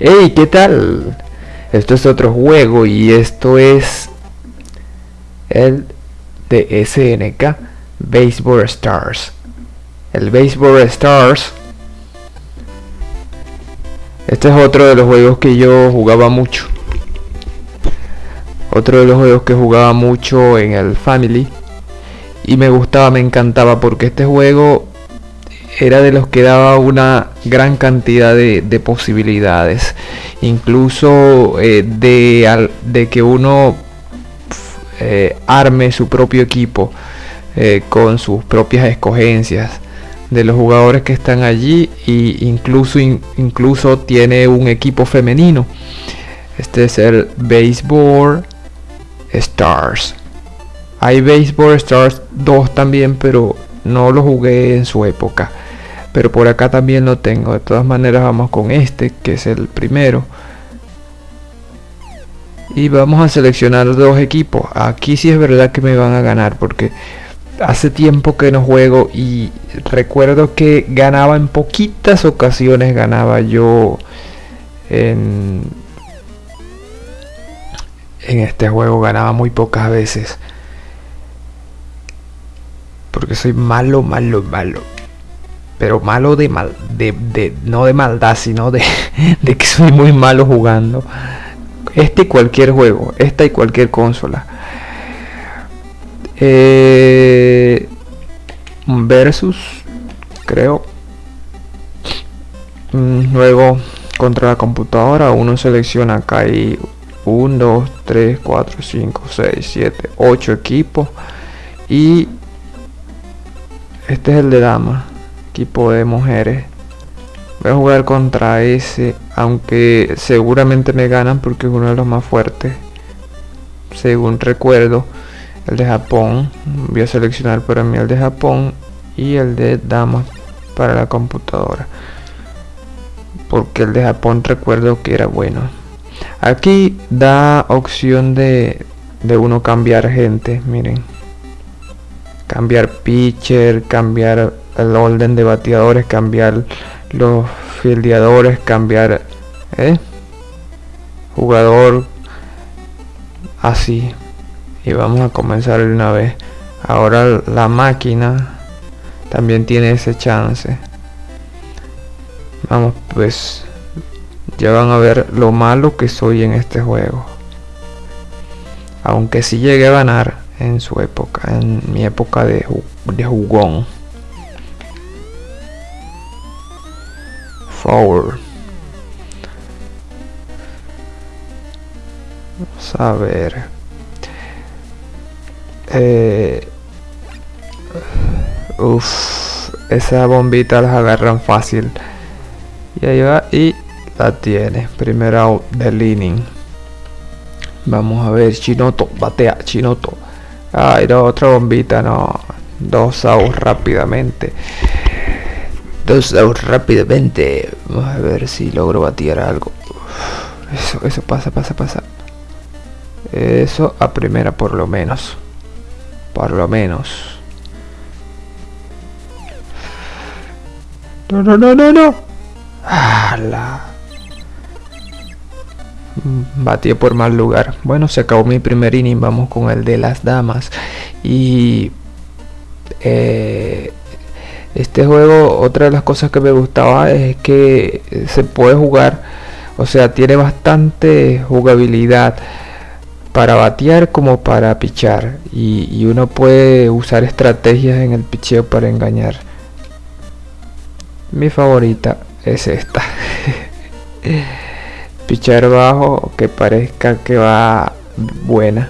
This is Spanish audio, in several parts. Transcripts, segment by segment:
Hey, ¿qué tal? Esto es otro juego y esto es el de SNK Baseball Stars. El Baseball Stars. Este es otro de los juegos que yo jugaba mucho. Otro de los juegos que jugaba mucho en el Family. Y me gustaba, me encantaba porque este juego era de los que daba una gran cantidad de, posibilidades. Incluso eh, de, que uno eh, arme su propio equipo eh, con sus propias escogencias de los jugadores que están allí y incluso incluso tiene un equipo femenino. Este es el baseball stars. Hay baseball stars 2 también pero no lo jugué en su época pero por acá también lo tengo. De todas maneras vamos con este que es el primero. Y vamos a seleccionar dos equipos. Aquí sí es verdad que me van a ganar porque hace tiempo que no juego y recuerdo que ganaba en poquitas ocasiones ganaba yo en en este juego ganaba muy pocas veces. Porque soy malo malo malo pero malo de mal de, de no de maldad sino de, de que soy muy malo jugando. Este y cualquier juego esta y cualquier consola. Eh, versus creo. Mm, luego contra la computadora uno selecciona acá y 1 2 3 4 5 6 7 8 equipos. Y este es el de damas equipo de mujeres. Voy a jugar contra ese aunque seguramente me ganan porque es uno de los más fuertes según recuerdo el de Japón. Voy a seleccionar para mí el de Japón y el de damas para la computadora porque el de Japón recuerdo que era bueno. Aquí da opción de, de uno cambiar gente miren. Cambiar pitcher cambiar el orden de bateadores cambiar los fildeadores cambiar ¿eh? jugador así. Y vamos a comenzar de una vez. Ahora la máquina también tiene ese chance. Vamos pues ya van a ver lo malo que soy en este juego. Aunque si llegué a ganar en su época en mi época de, de jugón forward vamos a ver eh, Uff, esa bombita las agarran fácil. Y ahí va y la tiene. Primera de leaning. Vamos a ver, Chinoto, batea, Chinoto. Ay, no, otra bombita, no. Dos outs rápidamente. Dos rápidamente. Vamos a ver si logro batear algo. Eso, eso pasa, pasa, pasa. Eso a primera por lo menos por lo menos. No, no, no, no, no. ¡Hala! Mm, batí por mal lugar. Bueno, se acabó mi primer inning. Vamos con el de las damas. Y eh, este juego, otra de las cosas que me gustaba es que se puede jugar. O sea, tiene bastante jugabilidad para batear como para pichar y, uno puede usar estrategias en el picheo para engañar mi favorita es esta pichar bajo que parezca que va buena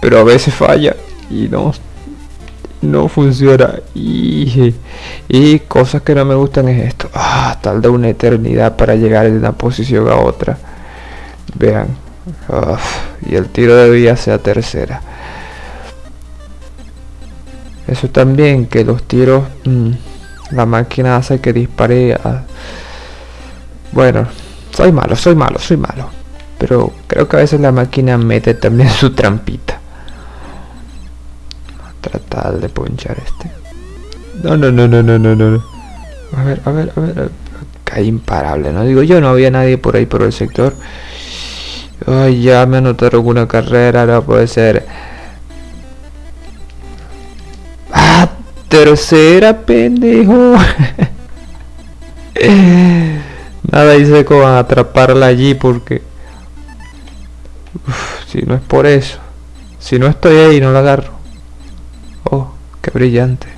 pero a veces falla y no no funciona y, y cosas que no me gustan es esto ah, tal de una eternidad para llegar de una posición a otra vean y el tiro de vía sea tercera. Eso también, que los tiros, mm, la máquina hace que dispare a... Bueno, soy malo, soy malo, soy malo. Pero creo que a veces la máquina mete también su trampita. Tratar de ponchar este. No, no, no, no, no, no, no. A ver, a ver, a ver. Caí imparable, no digo yo, no había nadie por ahí por el sector. Ay, ya me anotaron una carrera, no puede ser. Ah, tercera, pendejo. Nada hice con atraparla allí porque... si no es por eso. Si no estoy ahí, no la agarro. Oh, qué brillante.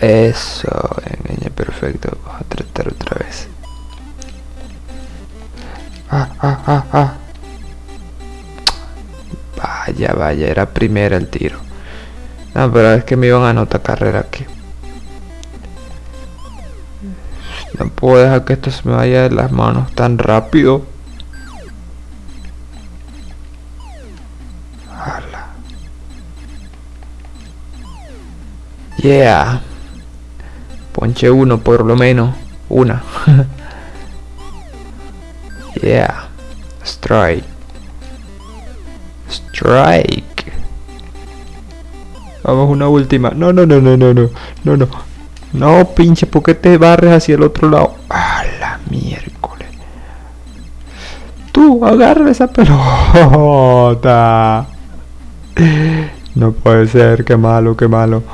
Eso, engañé perfecto. Vamos a tratar otra vez. Ah, ah, ah, ah. Vaya, vaya, era primera el tiro. No, pero es que me iban a anotar carrera aquí. No puedo dejar que esto se me vaya de las manos tan rápido. Yeah. Ponche uno por lo menos. Una. yeah. Strike. Strike. Vamos una última. No, no, no, no, no, no. No, no. No, pinche, ¿por qué te barres hacia el otro lado? A la miércoles. Tú, agarra esa pelota. No puede ser, qué malo, qué malo.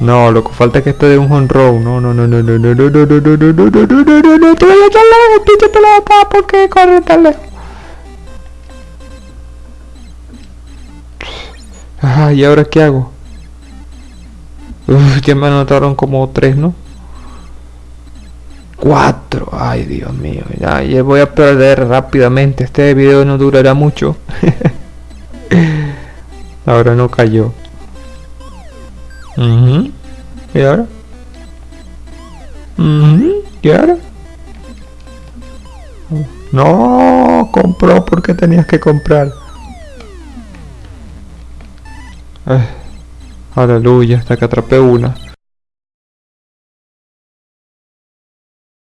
No, lo que falta es que esté de un honrón. No, no, no, no, no, no, no, no, no, no, no, no, no, no, no, no, no, pinche pelota, ¿por qué corre tan lejos? Ajá, ¿y ahora qué hago? Uf, ya me anotaron como tres, ¿no? Cuatro. Ay, Dios mío. Ya, ya voy a perder rápidamente. Este video no durará mucho. ahora no cayó. Uh ¿Y ahora? Uh ¿Y ahora? No, compró porque tenías que comprar. Aleluya, hasta que atrapé una.